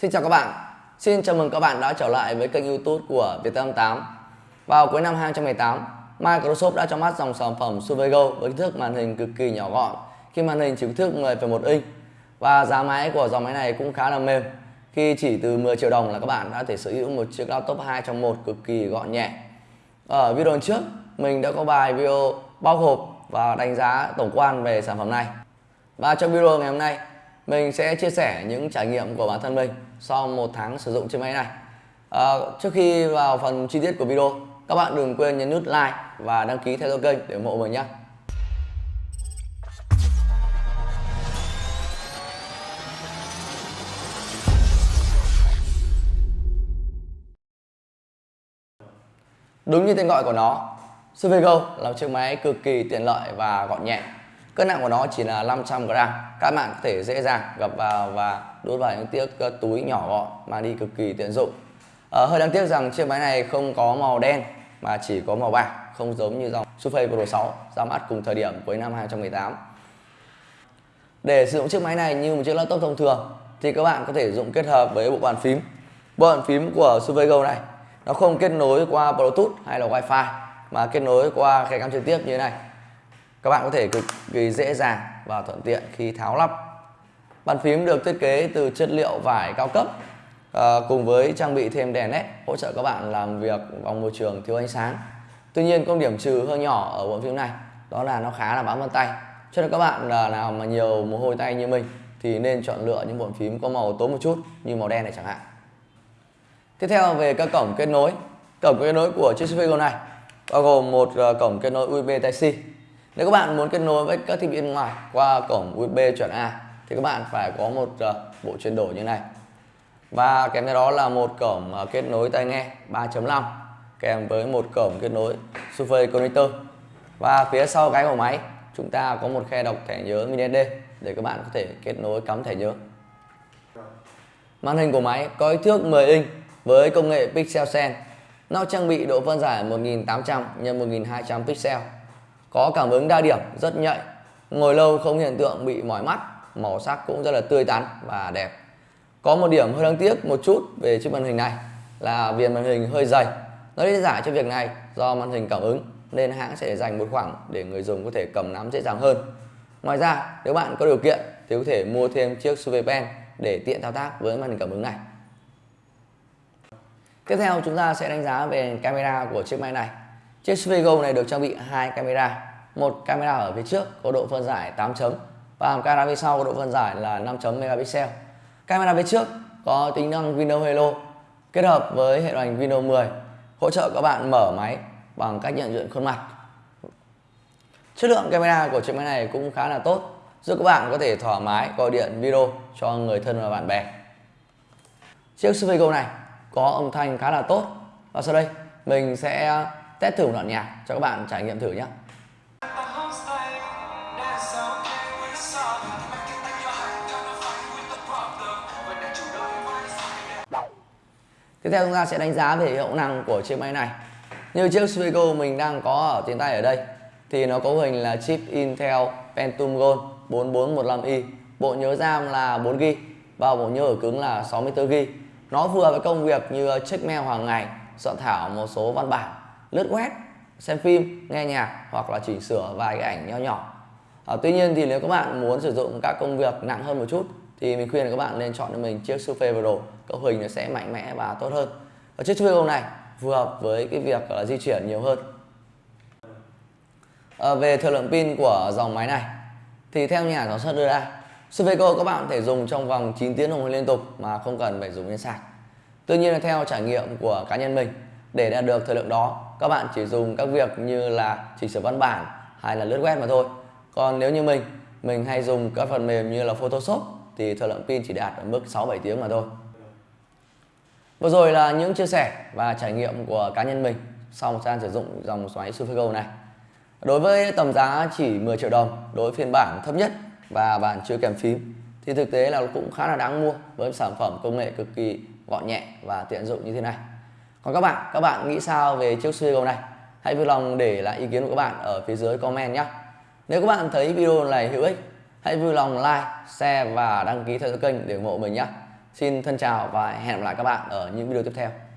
Xin chào các bạn, xin chào mừng các bạn đã trở lại với kênh youtube của Viettel 8 Vào cuối năm 2018, Microsoft đã cho mắt dòng sản phẩm Survey với kích thước màn hình cực kỳ nhỏ gọn khi màn hình chỉ kích thước 10,1 inch. Và giá máy của dòng máy này cũng khá là mềm khi chỉ từ 10 triệu đồng là các bạn đã thể sở hữu một chiếc laptop 2 trong 1 cực kỳ gọn nhẹ. Ở video trước, mình đã có bài video bao hộp và đánh giá tổng quan về sản phẩm này. Và trong video ngày hôm nay mình sẽ chia sẻ những trải nghiệm của bản thân mình sau một tháng sử dụng chiếc máy này. À, trước khi vào phần chi tiết của video các bạn đừng quên nhấn nút like và đăng ký theo dõi kênh để ủng hộ mình nhé. Đúng như tên gọi của nó, Survego là một chiếc máy cực kỳ tiện lợi và gọn nhẹ. Cân nặng của nó chỉ là 500g. Các bạn có thể dễ dàng gập vào và đút vào những chiếc túi nhỏ gọn mà đi cực kỳ tiện dụng. À, hơi đáng tiếc rằng chiếc máy này không có màu đen mà chỉ có màu bạc, không giống như dòng Surface Pro 6 ra mắt cùng thời điểm cuối năm 2018. Để sử dụng chiếc máy này như một chiếc laptop thông thường thì các bạn có thể dùng kết hợp với bộ bàn phím. Bộ bàn phím của Surface này nó không kết nối qua Bluetooth hay là Wi-Fi mà kết nối qua khe cắm trực tiếp như thế này các bạn có thể cực kỳ dễ dàng và thuận tiện khi tháo lắp. Bàn phím được thiết kế từ chất liệu vải cao cấp à, cùng với trang bị thêm đèn led hỗ trợ các bạn làm việc trong môi trường thiếu ánh sáng. Tuy nhiên công điểm trừ hơi nhỏ ở bộ phím này đó là nó khá là bám vân tay. Cho nên các bạn là nào mà nhiều mồ hôi tay như mình thì nên chọn lựa những bộ phím có màu tối một chút như màu đen này chẳng hạn. Tiếp theo về các cổng kết nối. Cổng kết nối của chiếc Sphero này bao gồm một à, cổng kết nối USB Type-C nếu các bạn muốn kết nối với các thiết bị bên ngoài qua cổng USB chuẩn A thì các bạn phải có một uh, bộ chuyển đổi như này. Và kèm theo đó là một cổng uh, kết nối tai nghe 3.5 kèm với một cổng kết nối Surface Connector. Và phía sau cái của máy chúng ta có một khe đọc thẻ nhớ mini SD để các bạn có thể kết nối cắm thẻ nhớ. Màn hình của máy có kích thước 10 inch với công nghệ Pixel Sense nó trang bị độ phân giải 1800 x 1200 pixel có cảm ứng đa điểm, rất nhạy. Ngồi lâu không hiện tượng bị mỏi mắt, màu sắc cũng rất là tươi tắn và đẹp. Có một điểm hơi đáng tiếc một chút về chiếc màn hình này là viền màn hình hơi dày. Nó lý giải cho việc này do màn hình cảm ứng, nên hãng sẽ dành một khoảng để người dùng có thể cầm nắm dễ dàng hơn. Ngoài ra, nếu bạn có điều kiện thì có thể mua thêm chiếc Survey Pen để tiện thao tác với màn hình cảm ứng này. Tiếp theo, chúng ta sẽ đánh giá về camera của chiếc máy này. Chiếc Svego này được trang bị hai camera, một camera ở phía trước có độ phân giải 8 chấm và camera phía sau có độ phân giải là 5 chấm megapixel. Camera phía trước có tính năng Windows Hello kết hợp với hệ điều hành Windows 10 hỗ trợ các bạn mở máy bằng cách nhận diện khuôn mặt. Chất lượng camera của chiếc máy này cũng khá là tốt, giúp các bạn có thể thoải mái gọi điện video cho người thân và bạn bè. Chiếc Svego này có âm thanh khá là tốt và sau đây mình sẽ test thử một đoạn nhạc cho các bạn trải nghiệm thử nhé Tiếp theo chúng ta sẽ đánh giá về hiệu năng của chiếc máy này. Như chiếc Sphero mình đang có ở trên tay ở đây, Thì nó có hình là chip Intel Pentium Gold 4415i Bộ nhớ RAM là 4GB Và bộ nhớ ở cứng là 64GB Nó vừa với công việc như check mail hàng ngày, Soạn thảo một số văn bản lướt web xem phim nghe nhạc hoặc là chỉnh sửa vài cái ảnh nho nhỏ. À, tuy nhiên thì nếu các bạn muốn sử dụng các công việc nặng hơn một chút thì mình khuyên là các bạn nên chọn cho mình chiếc Surface Pro cấu hình nó sẽ mạnh mẽ và tốt hơn. Và chiếc Surface Pro này phù hợp với cái việc uh, di chuyển nhiều hơn. À, về thời lượng pin của dòng máy này thì theo nhà sản xuất đưa ra Surface Pro các bạn có thể dùng trong vòng 9 tiếng đồng hồ liên tục mà không cần phải dùng đến sạc. Tuy nhiên là theo trải nghiệm của cá nhân mình để đạt được thời lượng đó, các bạn chỉ dùng các việc như là chỉnh sửa văn bản hay là lướt web mà thôi. Còn nếu như mình mình hay dùng các phần mềm như là Photoshop thì thời lượng pin chỉ đạt ở mức 6-7 tiếng mà thôi. Vừa rồi là những chia sẻ và trải nghiệm của cá nhân mình sau một gian sử dụng dòng xoáy Supergo này. Đối với tầm giá chỉ 10 triệu đồng đối với phiên bản thấp nhất và bản chưa kèm phím, thì thực tế là cũng khá là đáng mua với sản phẩm công nghệ cực kỳ gọn nhẹ và tiện dụng như thế này còn các bạn các bạn nghĩ sao về chiếc Suigo này? Hãy vui lòng để lại ý kiến của các bạn ở phía dưới comment nhé. Nếu các bạn thấy video này hữu ích, hãy vui lòng like, share và đăng ký theo dõi kênh để ủng hộ mình nhé. Xin thân chào và hẹn gặp lại các bạn ở những video tiếp theo.